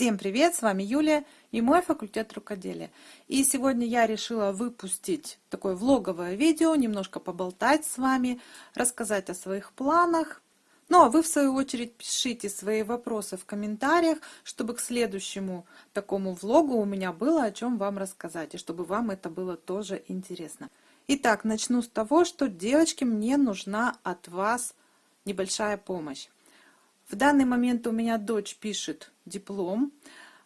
Всем привет, с вами Юлия и мой факультет рукоделия. И сегодня я решила выпустить такое влоговое видео, немножко поболтать с вами, рассказать о своих планах. Ну а вы в свою очередь пишите свои вопросы в комментариях, чтобы к следующему такому влогу у меня было о чем вам рассказать, и чтобы вам это было тоже интересно. Итак, начну с того, что, девочки, мне нужна от вас небольшая помощь. В данный момент у меня дочь пишет диплом.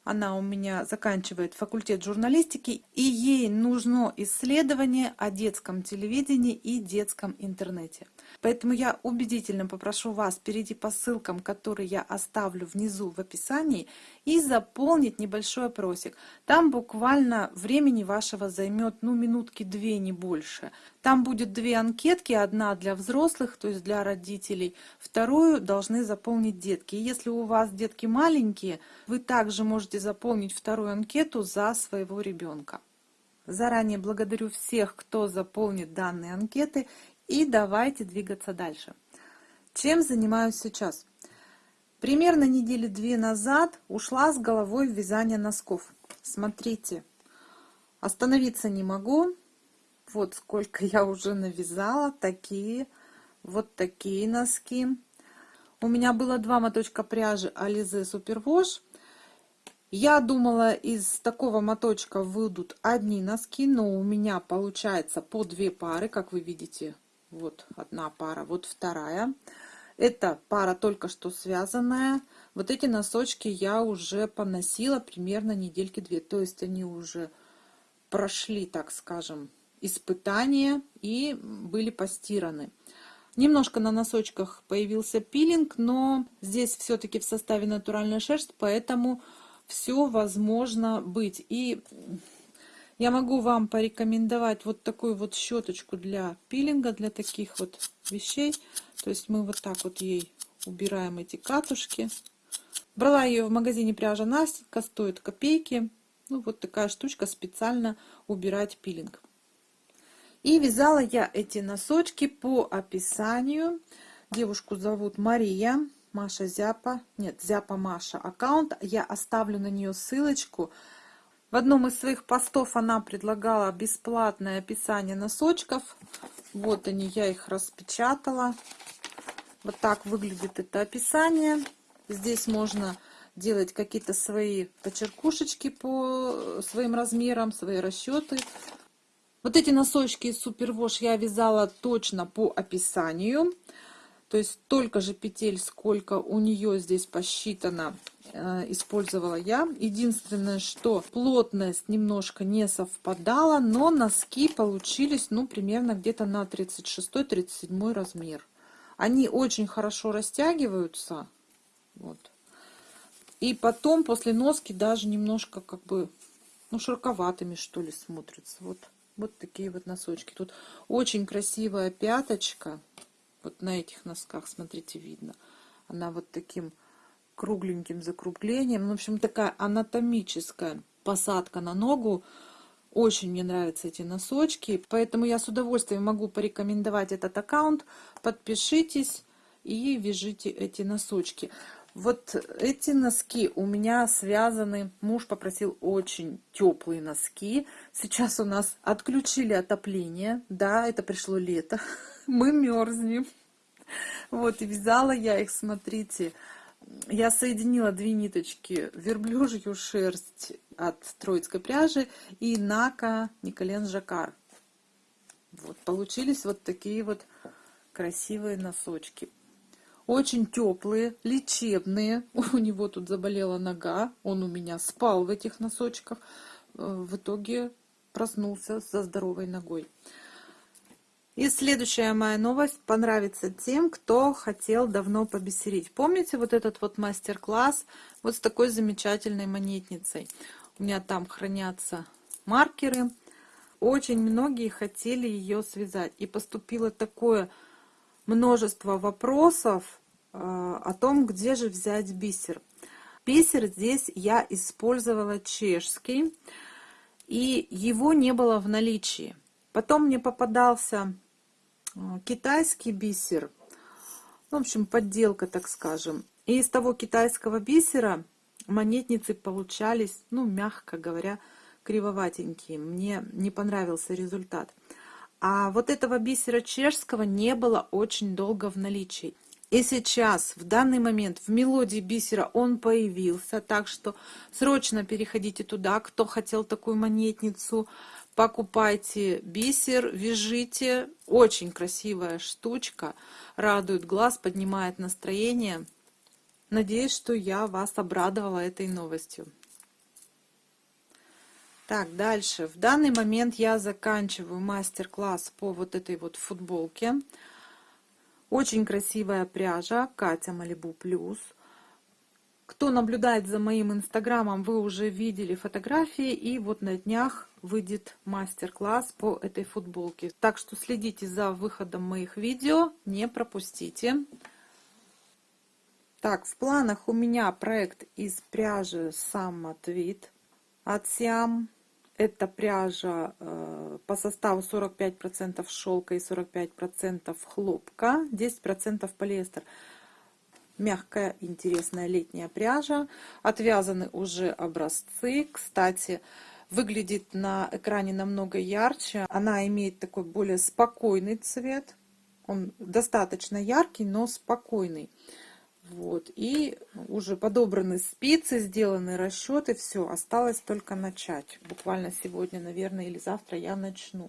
Она у меня заканчивает факультет журналистики, и ей нужно исследование о детском телевидении и детском интернете. Поэтому я убедительно попрошу вас перейти по ссылкам, которые я оставлю внизу в описании, и заполнить небольшой опросик. Там буквально времени вашего займет ну минутки две, не больше. Там будет две анкетки, одна для взрослых, то есть для родителей, вторую должны заполнить детки. И если у вас детки маленькие, вы также можете заполнить вторую анкету за своего ребенка. Заранее благодарю всех, кто заполнит данные анкеты и давайте двигаться дальше. Чем занимаюсь сейчас? Примерно недели две назад ушла с головой в вязание носков. Смотрите, остановиться не могу. Вот сколько я уже навязала. Такие, вот такие носки. У меня было два моточка пряжи Alize Superwash. Я думала, из такого моточка выйдут одни носки, но у меня получается по две пары, как вы видите, вот одна пара, вот вторая. Это пара только что связанная. Вот эти носочки я уже поносила примерно недельки две. То есть они уже прошли, так скажем, испытания и были постираны. Немножко на носочках появился пилинг, но здесь все-таки в составе натуральная шерсть, поэтому все возможно быть. И я могу вам порекомендовать вот такую вот щеточку для пилинга, для таких вот вещей. То есть мы вот так вот ей убираем эти катушки. Брала ее в магазине пряжа Настенька, стоит копейки. Ну вот такая штучка специально убирать пилинг. И вязала я эти носочки по описанию. Девушку зовут Мария, Маша Зяпа, нет, Зяпа Маша аккаунт. Я оставлю на нее ссылочку. В одном из своих постов она предлагала бесплатное описание носочков. Вот они, я их распечатала. Вот так выглядит это описание. Здесь можно делать какие-то свои почеркушечки по своим размерам, свои расчеты. Вот эти носочки из Супервош я вязала точно по описанию. То есть столько же петель, сколько у нее здесь посчитано Э, использовала я. Единственное, что плотность немножко не совпадала, но носки получились, ну, примерно где-то на 36-37 размер. Они очень хорошо растягиваются. Вот. И потом после носки даже немножко как бы, ну, широковатыми, что ли, смотрятся. Вот, вот такие вот носочки. Тут очень красивая пяточка. Вот на этих носках, смотрите, видно. Она вот таким кругленьким закруглением. Ну, в общем, такая анатомическая посадка на ногу. Очень мне нравятся эти носочки, поэтому я с удовольствием могу порекомендовать этот аккаунт. Подпишитесь и вяжите эти носочки. Вот эти носки у меня связаны, муж попросил очень теплые носки. Сейчас у нас отключили отопление, да, это пришло лето, мы мерзнем. Вот, и вязала я их, смотрите, я соединила две ниточки верблюжью шерсть от троицкой пряжи и нака Николен Жакар. Вот, получились вот такие вот красивые носочки. Очень теплые, лечебные. У него тут заболела нога. Он у меня спал в этих носочках. Э, в итоге проснулся со здоровой ногой. И следующая моя новость понравится тем, кто хотел давно побисерить. Помните вот этот вот мастер-класс вот с такой замечательной монетницей? У меня там хранятся маркеры. Очень многие хотели ее связать. И поступило такое множество вопросов э, о том, где же взять бисер. Бисер здесь я использовала чешский, и его не было в наличии. Потом мне попадался а, китайский бисер. В общем, подделка, так скажем. И из того китайского бисера монетницы получались, ну, мягко говоря, кривоватенькие. Мне не понравился результат. А вот этого бисера чешского не было очень долго в наличии. И сейчас, в данный момент, в мелодии бисера он появился, так что срочно переходите туда, кто хотел такую монетницу, покупайте бисер, вяжите. Очень красивая штучка, радует глаз, поднимает настроение. Надеюсь, что я вас обрадовала этой новостью. Так, дальше. В данный момент я заканчиваю мастер-класс по вот этой вот футболке. Очень красивая пряжа Катя Малибу Плюс. Кто наблюдает за моим инстаграмом, вы уже видели фотографии. И вот на днях выйдет мастер-класс по этой футболке. Так что следите за выходом моих видео, не пропустите. Так, в планах у меня проект из пряжи Summer Tweed от Siam. Это пряжа э, по составу 45% шелка и 45% хлопка, 10% полиэстер. Мягкая, интересная летняя пряжа. Отвязаны уже образцы. Кстати, выглядит на экране намного ярче. Она имеет такой более спокойный цвет. Он достаточно яркий, но спокойный. Вот. И уже подобраны спицы, сделаны расчеты, все, осталось только начать. Буквально сегодня, наверное, или завтра я начну.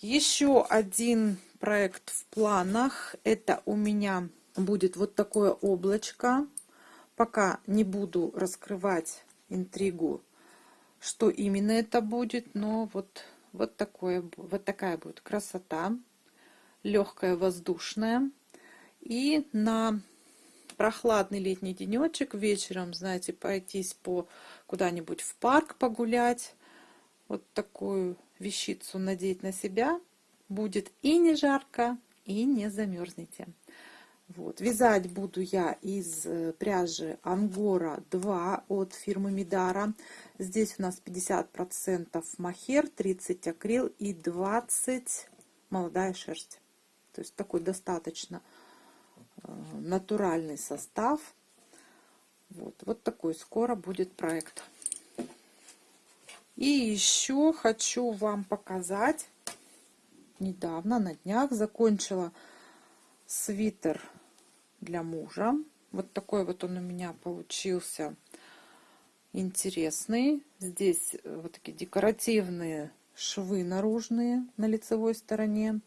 Еще один проект в планах. Это у меня будет вот такое облачко. Пока не буду раскрывать интригу, что именно это будет, но вот, вот, такое, вот такая будет красота. Легкая, воздушная. И на прохладный летний денечек вечером, знаете, пройтись по куда-нибудь в парк погулять, вот такую вещицу надеть на себя, будет и не жарко, и не замерзнете. Вот. Вязать буду я из э, пряжи Ангора 2 от фирмы Мидара. Здесь у нас 50% махер, 30 акрил и 20 молодая шерсть. То есть такой достаточно натуральный состав. Вот, вот такой скоро будет проект. И еще хочу вам показать, недавно, на днях, закончила свитер для мужа. Вот такой вот он у меня получился интересный. Здесь э, вот такие декоративные швы наружные на лицевой стороне.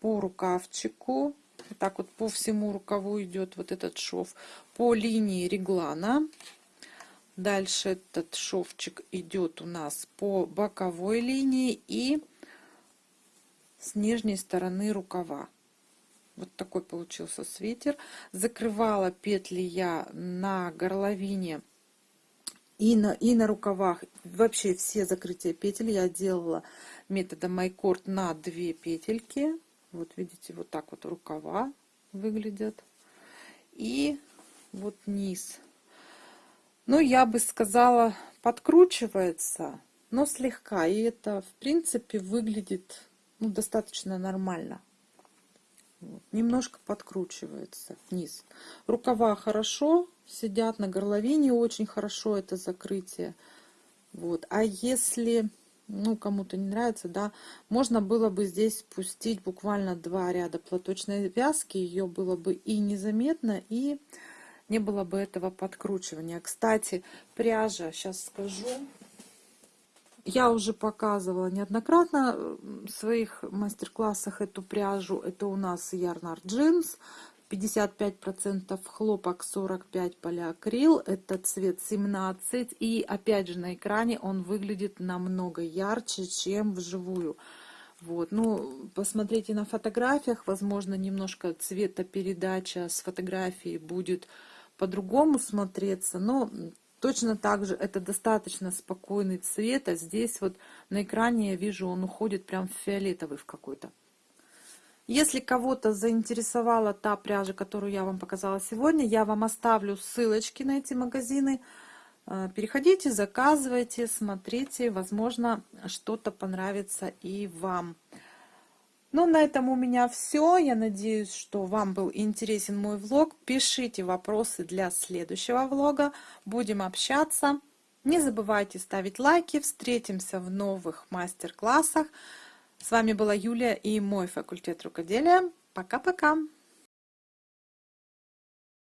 По рукавчику так вот по всему рукаву идет вот этот шов. По линии реглана. Дальше этот шовчик идет у нас по боковой линии и с нижней стороны рукава. Вот такой получился свитер. Закрывала петли я на горловине и на, и на рукавах. Вообще все закрытия петель я делала методом майкорд на две петельки. Вот видите, вот так вот рукава выглядят. И вот низ. Ну, я бы сказала, подкручивается, но слегка. И это, в принципе, выглядит ну, достаточно нормально. Вот. Немножко подкручивается вниз. Рукава хорошо сидят на горловине, очень хорошо это закрытие. Вот. А если ну, кому-то не нравится, да, можно было бы здесь спустить буквально два ряда платочной вязки, ее было бы и незаметно, и не было бы этого подкручивания. Кстати, пряжа, сейчас скажу, я уже показывала неоднократно в своих мастер-классах эту пряжу, это у нас Ярнар Джинс, 55% хлопок, 45 полиакрил, это цвет 17. И опять же на экране он выглядит намного ярче, чем вживую. Вот, ну, посмотрите на фотографиях, возможно, немножко цветопередача с фотографии будет по-другому смотреться, но точно так же это достаточно спокойный цвет, а здесь вот на экране я вижу, он уходит прям в фиолетовый в какой-то. Если кого-то заинтересовала та пряжа, которую я вам показала сегодня, я вам оставлю ссылочки на эти магазины. Э, переходите, заказывайте, смотрите, возможно, что-то понравится и вам. Ну, на этом у меня все. Я надеюсь, что вам был интересен мой влог. Пишите вопросы для следующего влога. Будем общаться. Не забывайте ставить лайки. Встретимся в новых мастер-классах. С вами была Юлия и мой факультет рукоделия. Пока-пока!